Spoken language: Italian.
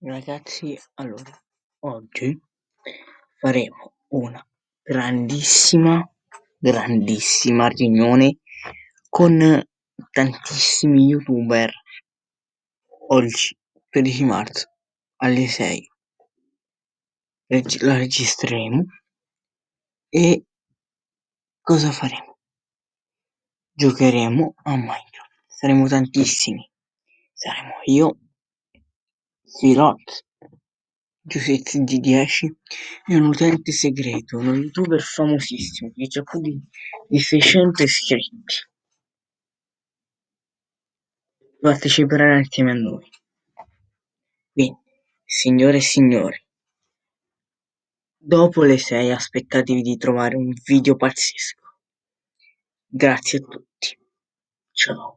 Ragazzi, allora, oggi faremo una grandissima, grandissima riunione con tantissimi youtuber oggi, 13 marzo, alle 6. Reg- la registreremo e cosa faremo? Giocheremo a Minecraft. Saremo tantissimi. Saremo io, Sirot, Giusezzi G10 e un utente segreto, uno youtuber famosissimo che ha più di, di 600 iscritti. Parteciperà insieme a noi. Quindi, signore e signori, dopo le 6 aspettatevi di trovare un video pazzesco. Grazie a tutti. Ciao.